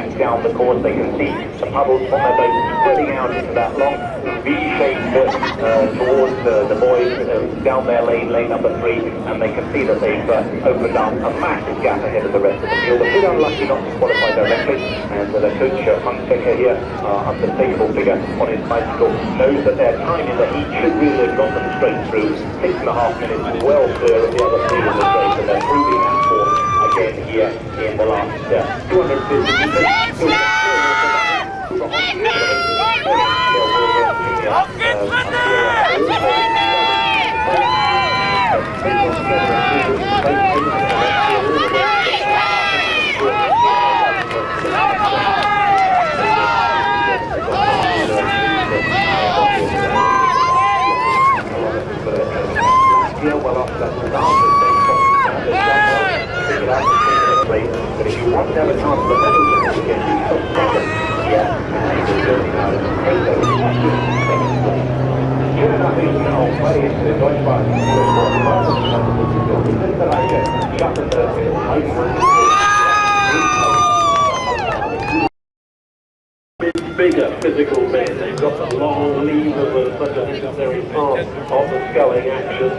back down the course. They can see the puddles from their boat spreading out into that long V-shaped uh, towards uh, the boys uh, down their lane, lane number three, and they can see that they've uh, opened up a massive gap ahead of the rest of the field. A bit unlucky not to qualify directly, and uh, the coach, uh, Hunsaker here, uh, unmistakable figure on his bicycle, knows that their time in the heat should really have got them straight through. Six and a half minutes, well clear of the other three in the race, and they're proving that form again here in the last uh, 250 But if you want to have a chance of the medals, you can do some second. Yeah, and he's going out of Schöne Nachrichten auch bei den Deutschsprachigen Österreicher schaffen es in bigger physical men. They've got the long levers of such a necessary part of the sculling action.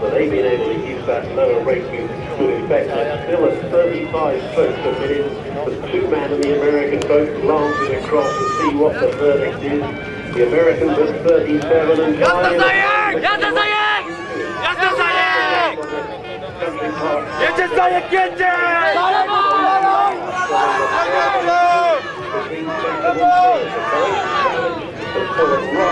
So they've been able to use that lower rating to effect. Still at 35 strokes a minute. The two-man in the American boat glancing across to see what the verdict is. The Americans at 37 and Jasna zajek! Jasna zajek! Jasna zajek! Jedzie zajek, jedzie!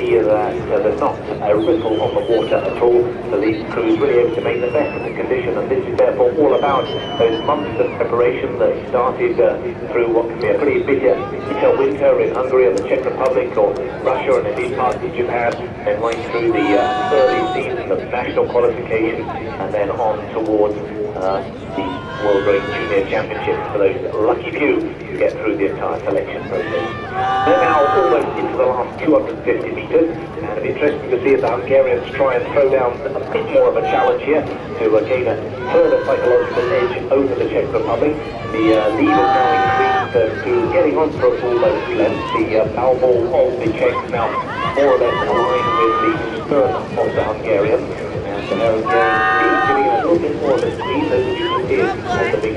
see that uh, there's not a ripple on the water at all. These crews really able to make the best of the condition, and this is therefore all about those months of preparation that started uh, through what can be a pretty bitter, bitter winter in Hungary and the Czech Republic, or Russia and indeed parts of Japan, and right through the uh, early season of national qualification, and then on towards uh, the World Race Junior Championships for those lucky few who get through the entire selection process. They're now almost into the last 250 metres, and it'll be interesting to see if the Hungarians try and throw down a bit more of a challenge here to uh, gain a further psychological edge over the Czech Republic. The uh, lead has now increased uh, to getting on for a full boat length. The uh, ball of the Czechs now more or less aligned with the stern of the Hungarians. And the Hungarians giving it a little bit more of a as you can see on the big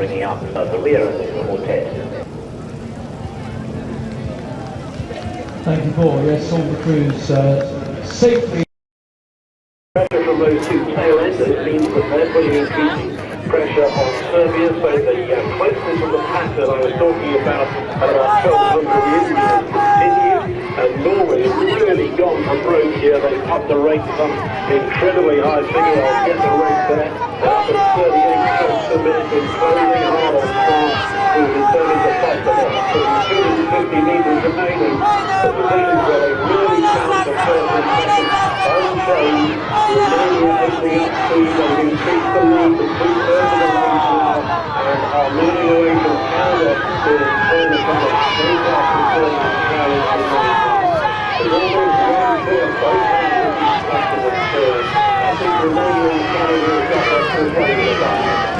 bringing up the rear of this quartet. Thank you, Paul. Yes, all the crews uh, safely. Pressure from those two tail ends. It means that they're putting increasing pressure on Serbia, so the uh, closeness of the pattern I was talking about at about 1200 years ago continues, and Norway has really gone for broke here. They've upped the rate some incredibly high figure. I'll get the rate there. That's 30 to make a slowly auto the third of festival. So the meters remaining. The positions are they really the unchanged. Remaining at the and the lead to two thirds of the lead now. And are moving away from to turn the color. They the third The Canada to lead. The are one, two, and both hands will be stuck to the third. I think Romania and Canada have got that.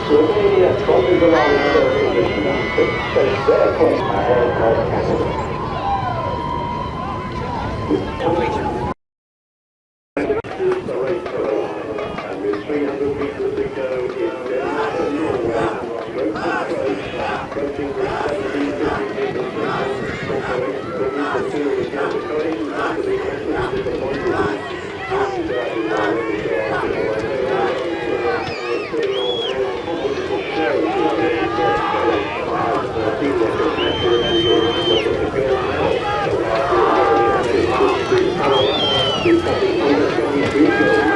Romania who sat on half metre advantage for so, so long that opened it up almost the way we are both Canada looking very strong. Where the other end of the left will we look the Norwegians. The Norwegians come through to fourth position, but that's not their winning count. Romania crosses the line in third position and takes their place ahead of Canada. The race to the line, and with 300 metres to go in Denmark and Norway, straight to close, approaching the 1750 metres separation from the two again. The Croatians have to be massively disappointed. And that is already there. Putting on their comfortable show today, but as the team record measure and the order to go now, so uh, it's good to see power. It's probably under 23 goals.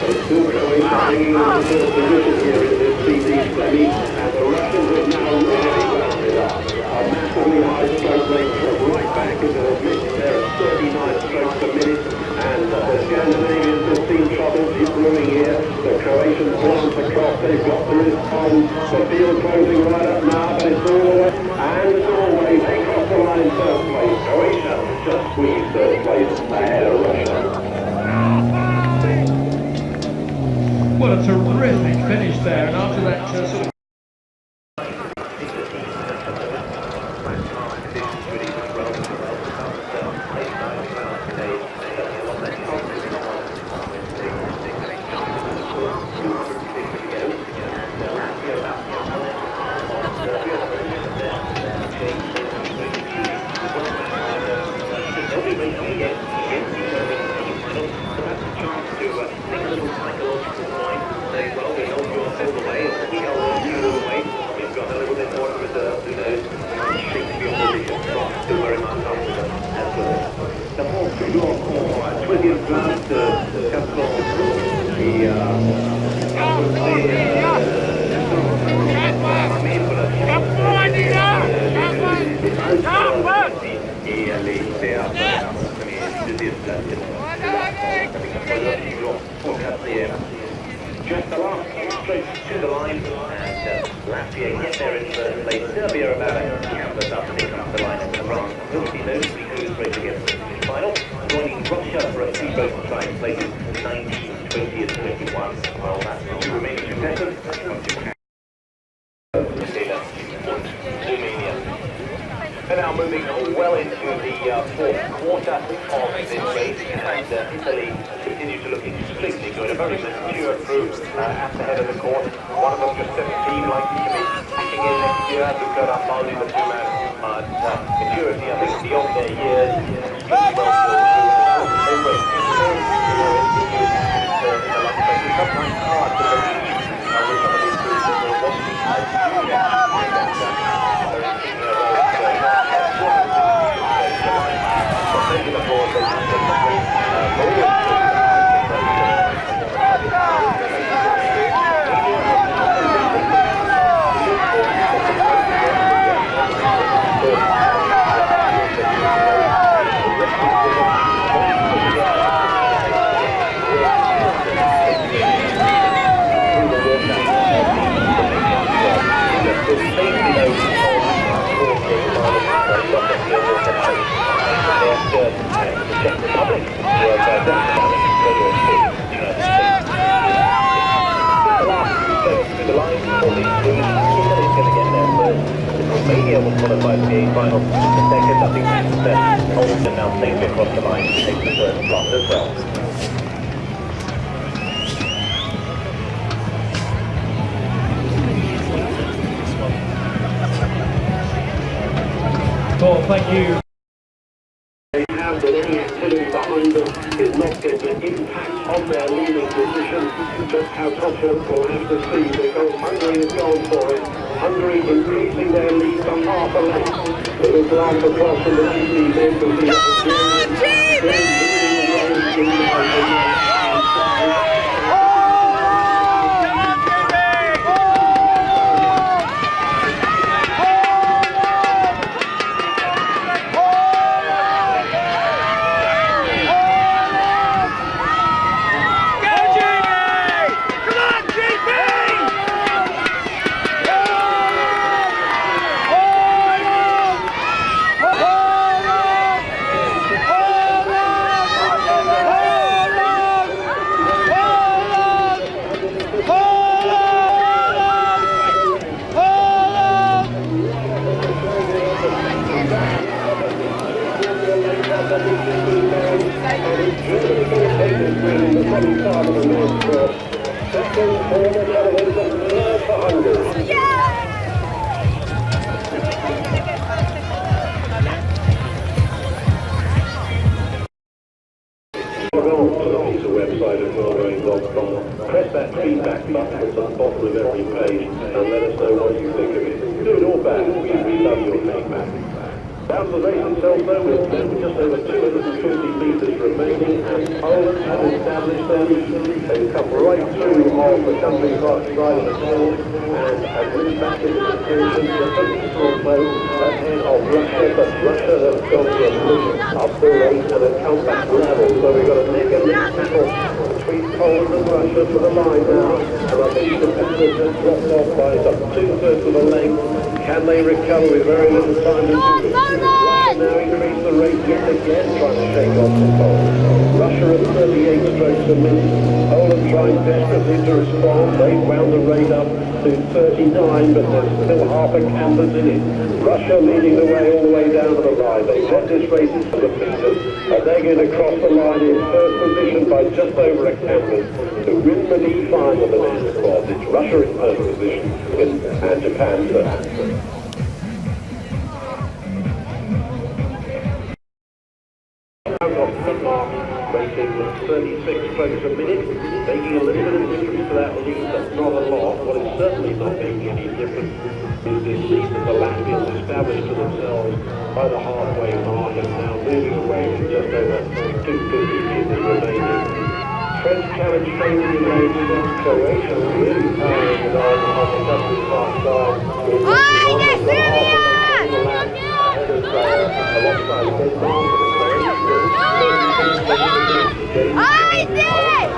But still Croatia hanging on to third position here in this CT semi, and the Russians have now really wound it up. A massively high stroke rate from right back into the mix there at 39 strokes per minute, and uh, the Scandinavians have seen trouble brewing here. The Croatians glance across, they've got the wrist on, the field closing right up now, but it's all Norway, and Norway, they cross the line in third place. Croatia just squeezed third place ahead of Russia. What a terrific finish there, and after that uh, sort of Just the the line, and uh, Latvia get there in first place. Serbia about a canvas up, and the line, and France will be notably cruise race against the final, joining Russia for a three-boat time places 19, 20 and 21. Well, that's two remaining contestants. They're now moving well into the uh, fourth quarter of this race, and uh, Italy A very mature group uh, at the head of the court. One of them just 17, likely to be kicking in next year. Luca Rampaldi, the two-man uh, uh, maturity, I think, beyond their years. Well it. You know, it's, uh, in the last place. It's sometimes hard to believe uh, with some of these groups that we're watching as junior. And, uh, they're in a row. So, taking the board, they just uh, forward. For the final. The second, that Olsen now across the line to take the third slot as well. well, thank you. they have that any activity behind them is not going to impact on their leading position. Just how confident we'll have to see because Hungary has gone for it. Hungary increasing their lead to half a length. It will glance across Also ahead of Russia, but Russia has gone to a position up the race and have come back level. So we've got a and neck battle between Poland and Russia for the line now. And I think the competitors have dropped off by some two-thirds of a length. Can they recover with very little time to do it? Russia now increase the rate yet again, trying to shake off the Poles. Russia at 38 strokes a minute. Poland trying desperately to respond. They've wound the rate up to 39, but there's still half a canvas in it. Russia leading the way all the way down to the line. They've led this race into the meters, and they're going to cross the line in first position by just over a canvas to win the D final of the men's quad. It's Russia in first position and, and Japan third. With 36 strokes a minute, making a little bit of difference to that lead, but not a lot. What is certainly not making any difference is this lead that the Latvians established for themselves by the halfway mark and now moving away with just over 250 metres remaining. French challenge training against Croatia really powering it on on the country park side. almost a half a length on the lap ahead of uh, alongside Denmark and I did it!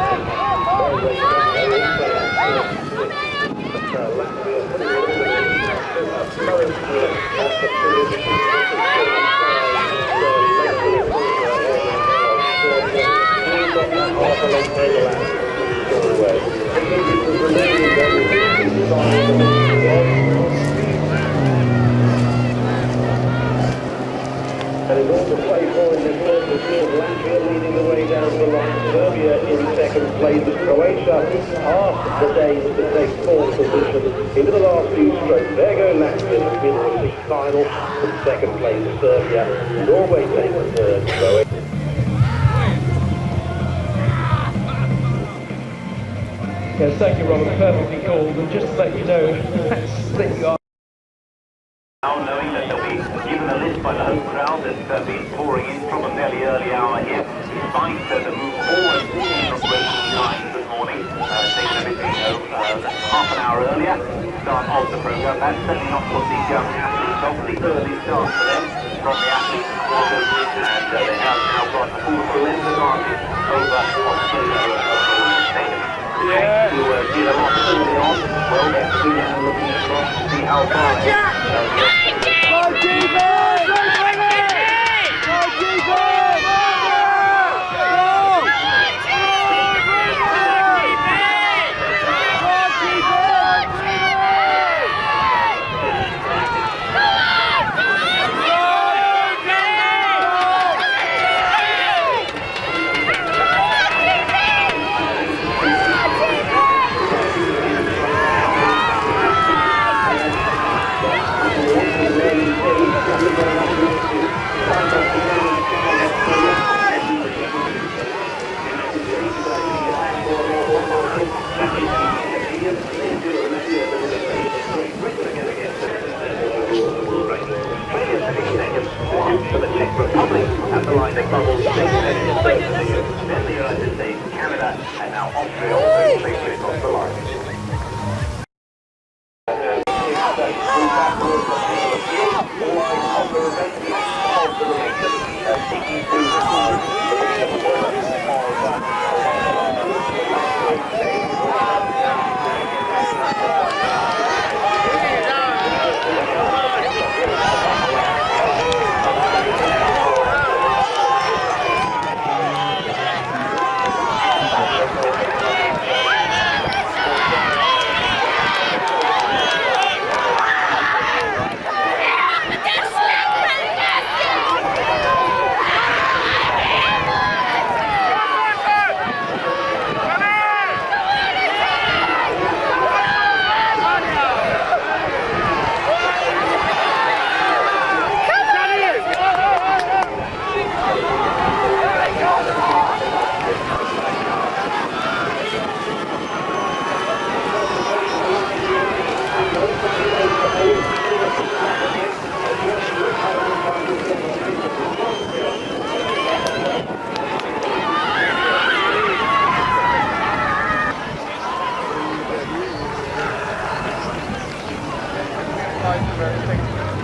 And it's all to play for in this third field. Latvia leading the way down the line. Serbia in second place. As Croatia asked the Danes to take fourth position into the last few strokes. There go Latvia in the middle of the final. In second place, Serbia. Norway takes third. Croatia. Yes, thank you, Robert. Perfectly called. And just to let you know, that you are. Now knowing that they'll be given a lift by the home crowd that's uh, been pouring in from a fairly early hour here, despite uh, the move forward from racing times this morning, uh, taking a bit, you know, uh, half an hour earlier, start of the program. That's certainly not what the um, athletes of the early start for them from the athletes quarters, and uh, they have now got over Stadium. Yeah. To a lot early on, well, they're looking to see how far. Uh, Canada and now Austria also placed it the line.